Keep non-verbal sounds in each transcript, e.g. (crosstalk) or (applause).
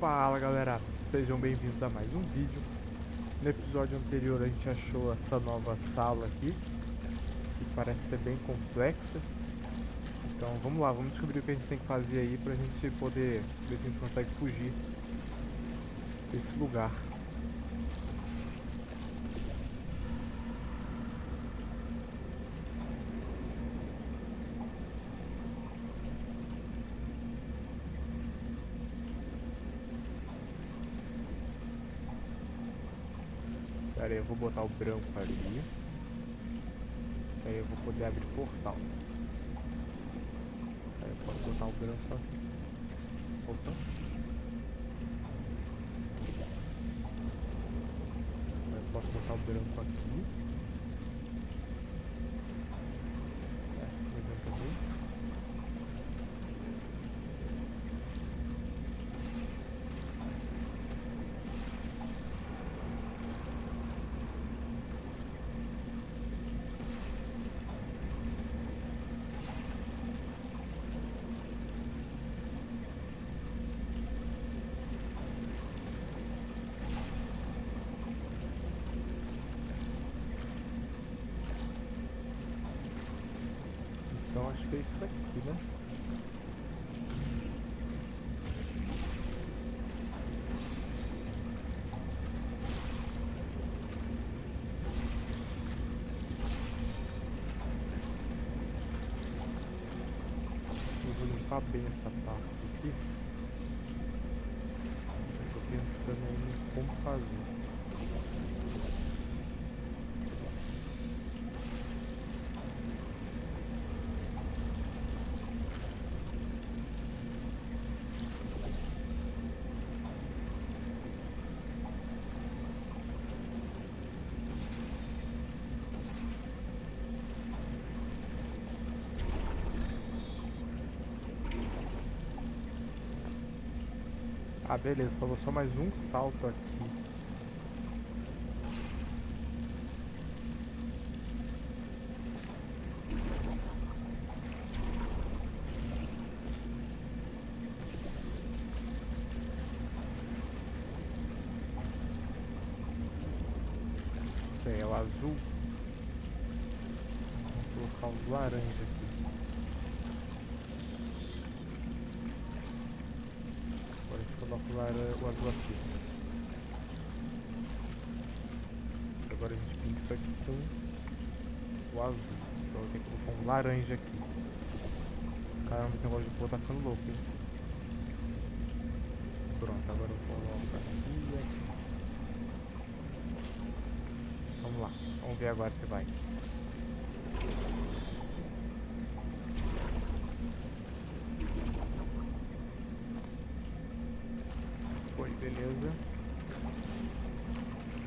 Fala galera, sejam bem-vindos a mais um vídeo. No episódio anterior a gente achou essa nova sala aqui, que parece ser bem complexa. Então vamos lá, vamos descobrir o que a gente tem que fazer aí pra gente poder ver se a gente consegue fugir desse lugar. Pera aí, eu vou botar o branco ali. Aí eu vou poder abrir portal. Aí eu posso botar o branco aqui. Opa. Eu posso botar o branco aqui. É, o branco também. Então acho que é isso aqui, né? Eu vou limpar bem essa parte aqui. Tô pensando em como fazer. Ah, beleza, falou só mais um salto aqui. O azul. Vou colocar o laranja aqui. Coloca o, lara- o azul aqui. Agora a gente pinta isso aqui com o azul. Então eu tenho que colocar um laranja aqui. Caramba, esse negócio de pôr tá ficando louco, hein? Pronto, agora eu coloco aqui aqui. Vamos lá, vamos ver agora se vai. Foi, beleza.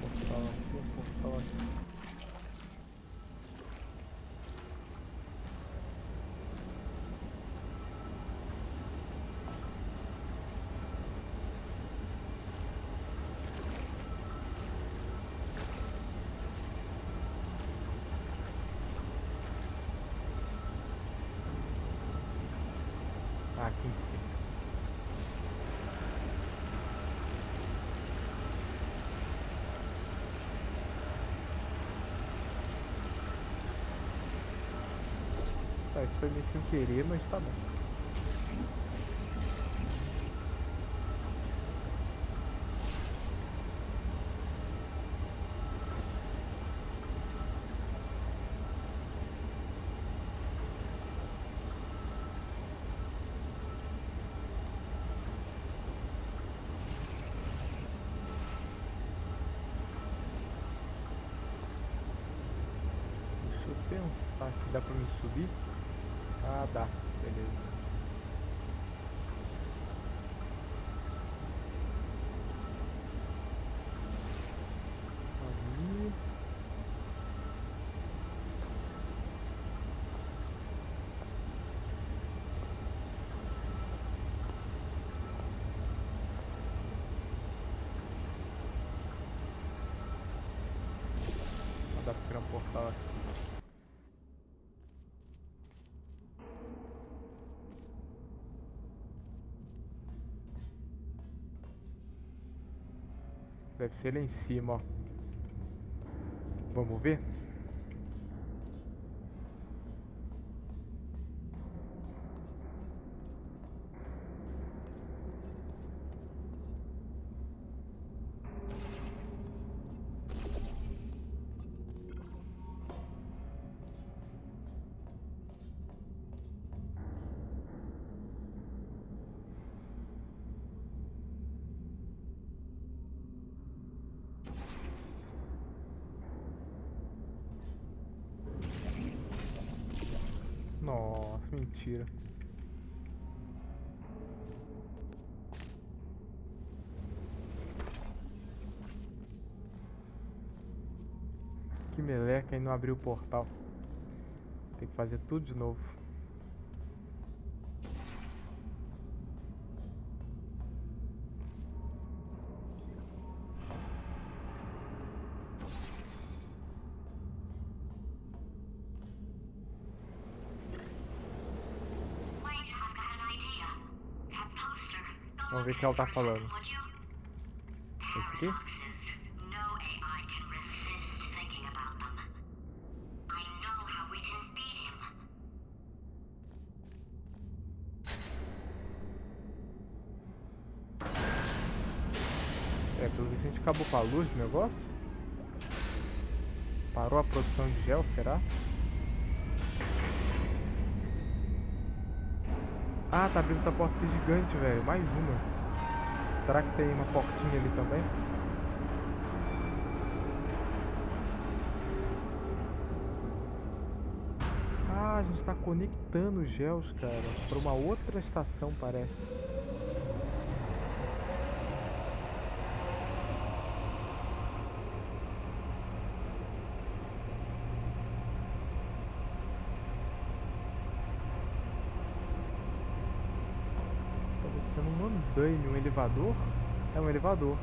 Portal aqui, portal aqui. Ah, aqui em cima. Foi meio sem querer, mas tá bom. Pensar aqui, dá pra mim subir? Ah, beleza. Ah, dá pra criar um portal aqui. Deve ser lá em cima, ó. Vamos ver? Mentira. Que meleca e não abriu o portal. Tem que fazer tudo de novo. Vamos ver o que ela tá falando. Esse aqui? É, pelo visto a gente acabou com a luz do negócio. Parou a produção de gel, será? Ah, tá abrindo essa porta aqui gigante, velho. Mais uma. Será que tem uma portinha ali também? Ah, a gente tá conectando os gels, cara, pra uma outra estação, parece. Tá descendo um andaime, um elevador? É um elevador.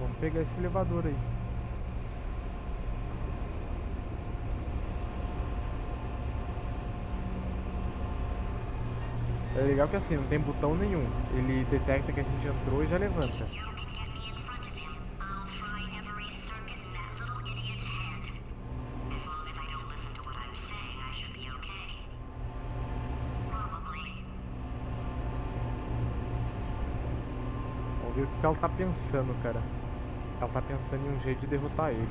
Vamos pegar esse elevador aí. É legal que assim, não tem botão nenhum. Ele detecta que a gente entrou e já levanta. You can get me in front of him. I'll fry every circuit in that little idiot's head. As long as I don't listen to what I'm saying, I should be okay. Probably. Vamos ver o que que ela tá pensando, cara. Ela tá pensando em um jeito de derrotar ele.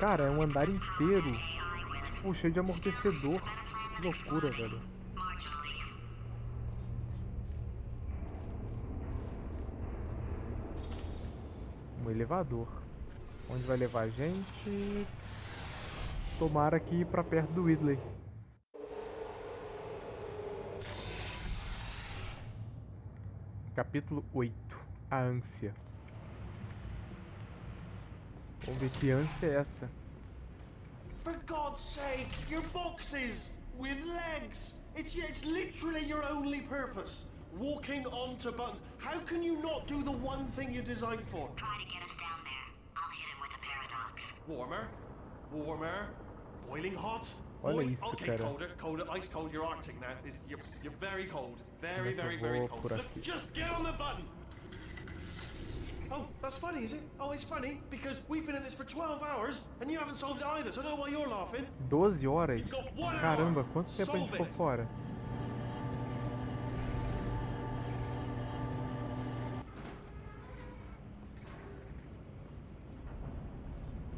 Cara, é um andar inteiro. Tipo, cheio de amortecedor. Que loucura, velho. Um elevador. Onde vai levar a gente? Tomara que ir pra perto do Whitley. Capítulo 8 A ânsia. Vamos ver que ânsia é essa. For God's sake, your boxes with legs. It's it's literally your only purpose. Walking onto buttons. How can you not do the one thing you're designed for? Try to get us down there. Warmer, warmer, boiling hot. Olha boil- okay, colder, colder, ice cold. You're Arctic now. It's, you're, you're very cold. Very, Como é que very, very cold. Look, just get on the button. Oh, that's funny, is it? Oh, it's funny because we've been at this for 12 hours and you haven't solved it either. So I don't know why you're laughing. 12 horas? You've got one hour. Caramba, quanto tempo a gente ficou fora?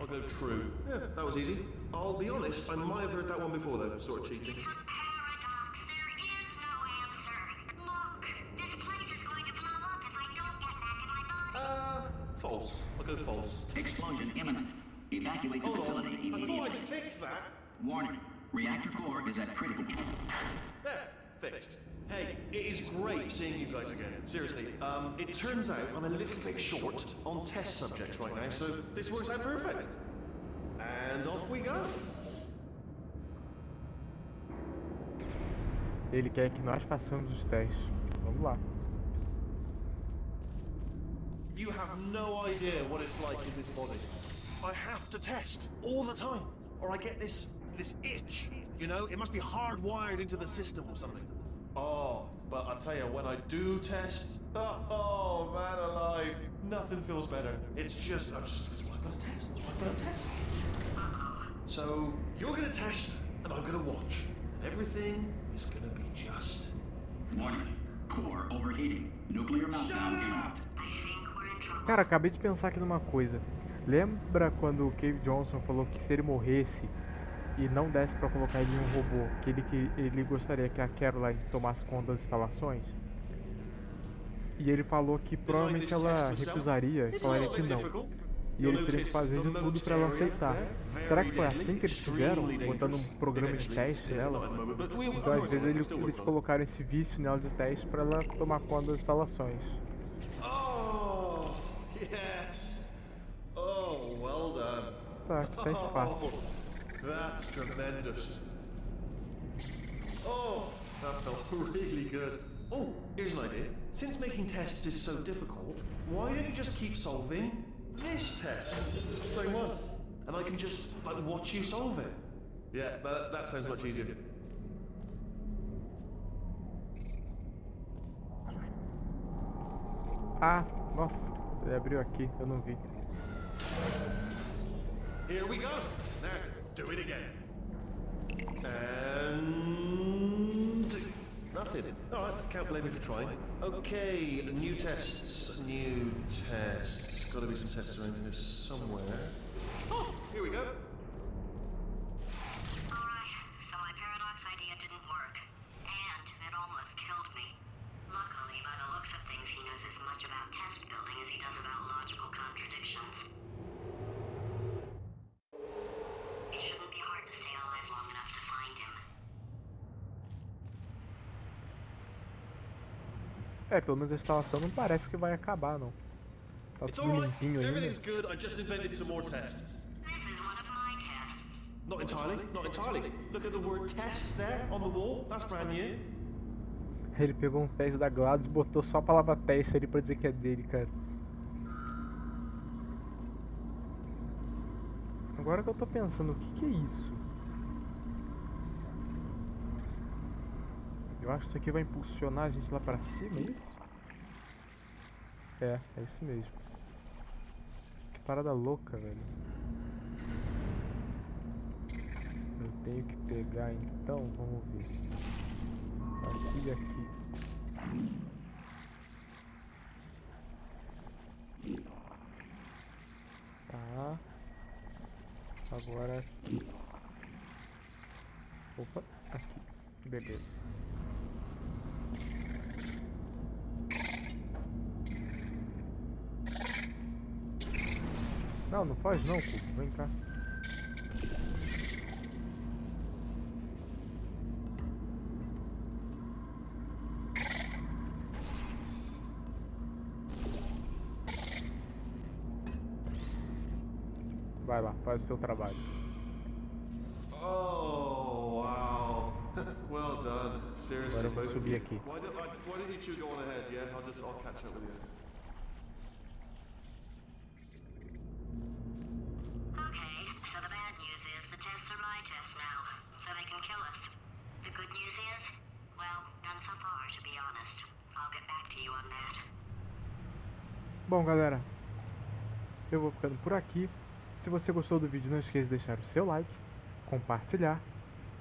I'll go true. Yeah, that was easy. I'll be honest, I might have heard that one before though, sort of cheating. It's a paradox. There is no answer. Look, this place is going to blow up if I don't get back in my body. Uh, false. Go false. Explosion imminent. Evacuate the Hold facility on. I thought. I'd fixed that. Warning. Reactor core is at critical. There, fixed. Hey, it is great seeing you guys again. Seriously, um, it turns out I'm a little bit short on test subjects right now, so this works out perfect. And off we go. Ele quer que nós façamos os testes. Vamos lá. You have no idea what it's like in this body. I have to test all the time, or I get this this itch. You know, it must be hardwired into the system or something. Oh, but I tell you, when I do test, oh, (laughs) oh man alive, nothing feels better. It's just, I'm just, that's what I'm gonna test. That's what I'm gonna test. So you're gonna test, and I'm gonna watch, and everything is gonna be just. Warning. Core overheating. Nuclear meltdown imminent. I think we're in trouble. Cara, acabei de pensar aqui numa coisa. Lembra quando o Cave Johnson falou que se ele morresse e não desse pra colocar ele em um robô, que ele, que ele gostaria que a Caroline tomasse conta das instalações? E ele falou que provavelmente ela recusaria, falaria que não. E eles teriam que fazer de tudo pra ela aceitar. there, Será que foi assim que eles fizeram? Botando um programa de teste nela? Então às vezes eles, colocaram esse vício nela de teste pra ela tomar conta das instalações. Oh, yes. Oh, well done. Tá, que teste fácil. That's tremendous. Oh, that felt really good. Oh, here's an idea. Since making tests is so difficult, why don't you just keep solving this test? Same one. And I can just, like, watch you solve it. Yeah, that, that sounds much easier. Ah, nossa, ele abriu aqui, eu não vi. Here we go. Now, do it again. And nothing. All right, can't blame me for trying. Okay, new tests. New tests. Got to be some tests around here somewhere. Oh, here we go. Alright, so my paradox idea didn't work. And it almost killed me. Luckily, by the looks of things, he knows as much about test building as he does about logical contradictions. It shouldn't be hard to stay alive long enough to find him. É, pelo menos a instalação não parece que vai acabar, não. Tá It's tudo limpinho ainda. Everything's good. I just invented some more tests. Not entirely. Not entirely. Look at the word test there on the wall. That's brand new. Ele pegou um teste da Gladys e botou só a palavra teste ali pra dizer que é dele, cara. Agora que eu tô pensando, o que, que é isso? Eu acho que isso aqui vai impulsionar a gente lá pra cima, é isso? É, é isso mesmo. Que parada louca, velho. Eu tenho que pegar então, vamos ver. Aqui e aqui. Tá. Agora aqui. Opa, aqui. Beleza. Não, não faz não, Cuco. Vem cá. Vai lá, faz o seu trabalho. Oh wow! (laughs) well done. Seriously, Agora vou subir aqui. Why I, why don't you two go on ahead? Yeah, I'll just I'll catch up with you. Good news is, well, none so far, to be honest. I'll get back to you on that. Bom, galera, eu vou ficando por aqui. Se você gostou do vídeo, não esqueça de deixar o seu like, compartilhar.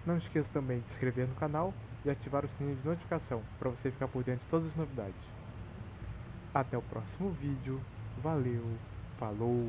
Não esqueça também de se inscrever no canal e ativar o sininho de notificação para você ficar por dentro de todas as novidades. Até o próximo vídeo. Valeu, falou!